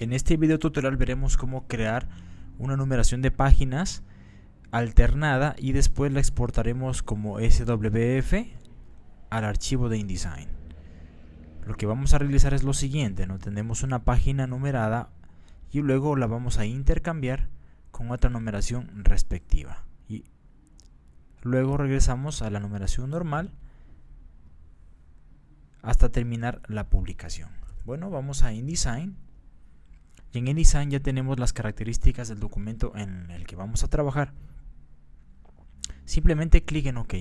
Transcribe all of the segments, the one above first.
En este video tutorial veremos cómo crear una numeración de páginas alternada y después la exportaremos como SWF al archivo de InDesign. Lo que vamos a realizar es lo siguiente, ¿no? tenemos una página numerada y luego la vamos a intercambiar con otra numeración respectiva. Y luego regresamos a la numeración normal hasta terminar la publicación. Bueno, vamos a InDesign y en InDesign ya tenemos las características del documento en el que vamos a trabajar. Simplemente clic en OK.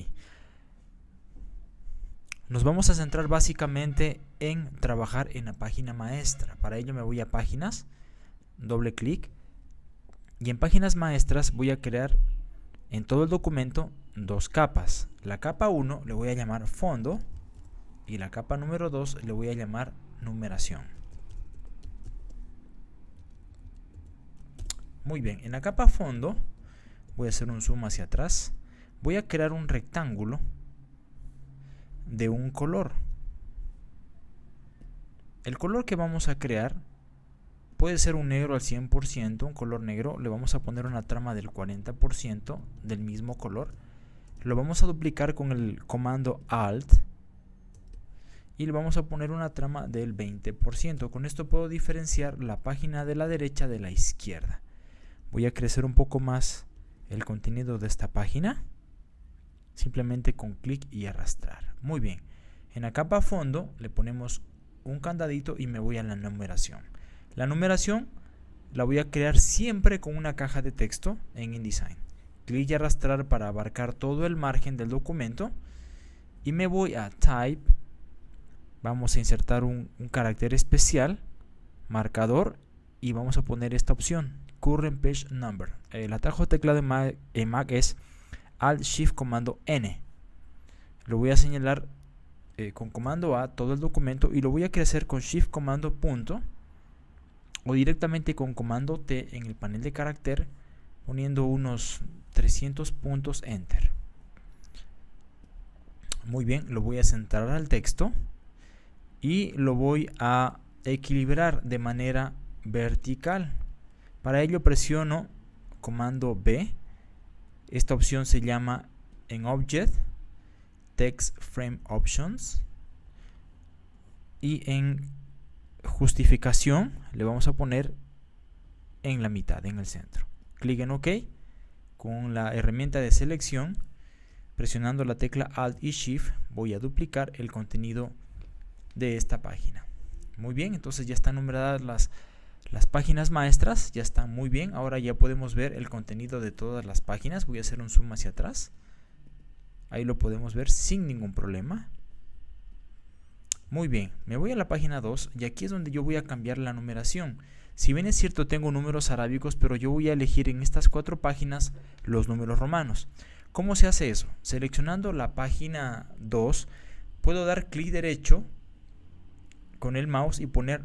Nos vamos a centrar básicamente en trabajar en la página maestra. Para ello me voy a páginas, doble clic y en páginas maestras voy a crear en todo el documento dos capas. La capa 1 le voy a llamar fondo y la capa número 2 le voy a llamar numeración. Muy bien, en la capa fondo voy a hacer un zoom hacia atrás. Voy a crear un rectángulo de un color. El color que vamos a crear puede ser un negro al 100%, un color negro. Le vamos a poner una trama del 40% del mismo color. Lo vamos a duplicar con el comando Alt y le vamos a poner una trama del 20%. Con esto puedo diferenciar la página de la derecha de la izquierda voy a crecer un poco más el contenido de esta página simplemente con clic y arrastrar. Muy bien en la capa fondo le ponemos un candadito y me voy a la numeración. La numeración la voy a crear siempre con una caja de texto en InDesign. Clic y arrastrar para abarcar todo el margen del documento y me voy a type. Vamos a insertar un, un carácter especial marcador y vamos a poner esta opción current page number. El atajo teclado en Mac, es Alt Shift Comando N. Lo voy a señalar eh, con comando A todo el documento y lo voy a crecer con Shift Comando punto o directamente con comando T en el panel de carácter poniendo unos 300 puntos Enter. Muy bien, lo voy a centrar al texto y lo voy a equilibrar de manera vertical. Para ello presiono comando B. Esta opción se llama en Object, Text Frame Options. Y en justificación le vamos a poner en la mitad, en el centro. Clic en OK. Con la herramienta de selección, presionando la tecla Alt y Shift, voy a duplicar el contenido de esta página. Muy bien, entonces ya están numeradas las las páginas maestras ya están muy bien. Ahora ya podemos ver el contenido de todas las páginas. Voy a hacer un zoom hacia atrás. Ahí lo podemos ver sin ningún problema. Muy bien, me voy a la página 2 y aquí es donde yo voy a cambiar la numeración. Si bien es cierto tengo números arábicos, pero yo voy a elegir en estas cuatro páginas los números romanos. ¿Cómo se hace eso? Seleccionando la página 2, puedo dar clic derecho con el mouse y poner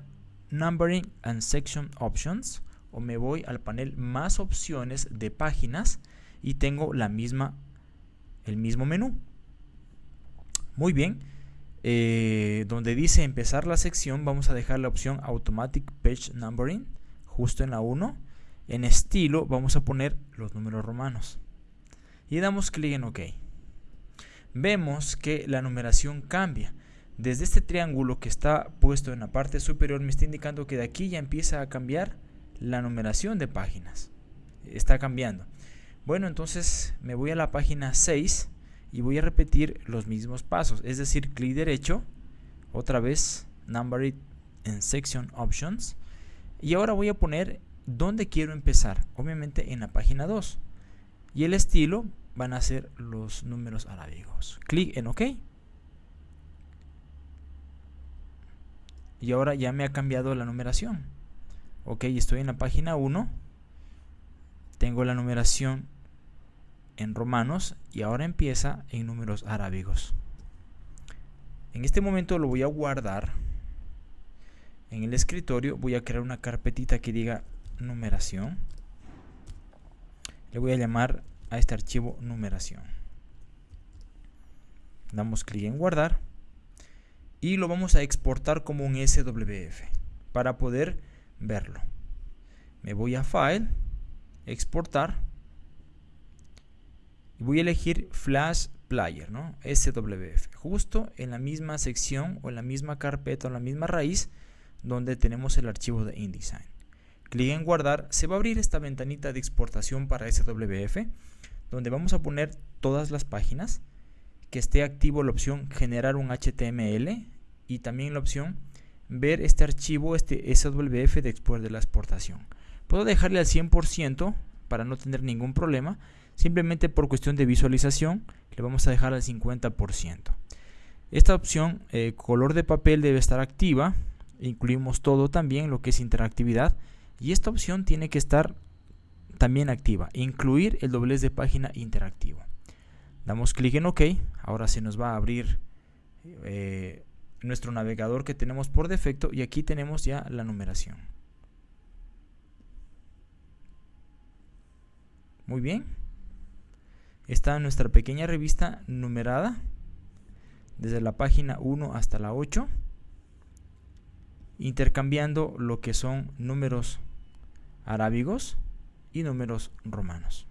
Numbering and Section Options o me voy al panel más opciones de páginas y tengo la misma, el mismo menú. Muy bien, eh, donde dice empezar la sección vamos a dejar la opción Automatic Page Numbering justo en la 1. En estilo vamos a poner los números romanos y damos clic en OK. Vemos que la numeración cambia. Desde este triángulo que está puesto en la parte superior me está indicando que de aquí ya empieza a cambiar la numeración de páginas. Está cambiando. Bueno, entonces me voy a la página 6 y voy a repetir los mismos pasos. Es decir, clic derecho, otra vez Number It en Section Options. Y ahora voy a poner dónde quiero empezar. Obviamente en la página 2. Y el estilo van a ser los números arábigos. Clic en OK. Y ahora ya me ha cambiado la numeración. Ok estoy en la página 1 tengo la numeración en romanos y ahora empieza en números arábigos. En este momento lo voy a guardar en el escritorio voy a crear una carpetita que diga numeración. Le voy a llamar a este archivo numeración. Damos clic en guardar y lo vamos a exportar como un SWF para poder verlo. Me voy a File, Exportar. Y voy a elegir Flash Player, ¿no? SWF. Justo en la misma sección o en la misma carpeta o en la misma raíz donde tenemos el archivo de InDesign. Clic en guardar, se va a abrir esta ventanita de exportación para SWF, donde vamos a poner todas las páginas, que esté activo la opción generar un HTML y también la opción ver este archivo, este SWF de, de la exportación. Puedo dejarle al 100% para no tener ningún problema, simplemente por cuestión de visualización le vamos a dejar al 50%. Esta opción, eh, color de papel, debe estar activa, incluimos todo también, lo que es interactividad, y esta opción tiene que estar también activa, incluir el doblez de página interactivo. Damos clic en OK, ahora se nos va a abrir eh, nuestro navegador que tenemos por defecto y aquí tenemos ya la numeración. Muy bien. Está nuestra pequeña revista numerada desde la página 1 hasta la 8 intercambiando lo que son números arábigos y números romanos.